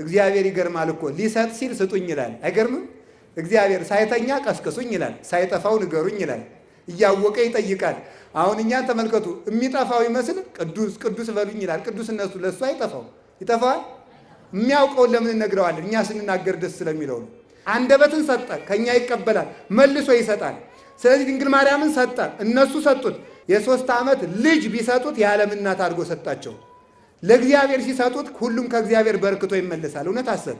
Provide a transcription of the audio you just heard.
እግዚአብሔር ይገርማል እኮ ሊሰጥ ሲል ስጡኝ ይላል። አይገርምም? እግዚአብሔር ሳይተኛ ቀስቅሱኝ ይላል። ሳይጠፋው ንገሩኝ ይላል። እያወቀ ይጠይቃል። አሁን እኛን ተመልከቱ። የሚጠፋው ይመስል ቅዱስ ቅዱስ በሉኝ ይላል። ቅዱስነቱ ለእሱ አይጠፋው ይጠፋዋል። የሚያውቀውን ለምን እነግረዋለን? እኛ ስንናገር ደስ ስለሚለው ነው። አንደበትን ሰጠ፣ ከእኛ ይቀበላል፣ መልሶ ይሰጣል። ስለዚህ ድንግል ማርያምን ሰጠ፣ እነሱ ሰጡት። የሶስት ዓመት ልጅ ቢሰጡት የዓለም እናት አድርጎ ሰጣቸው። ለእግዚአብሔር ሲሰጡት ሁሉም ከእግዚአብሔር በርክቶ ይመለሳል። እውነት አሰብ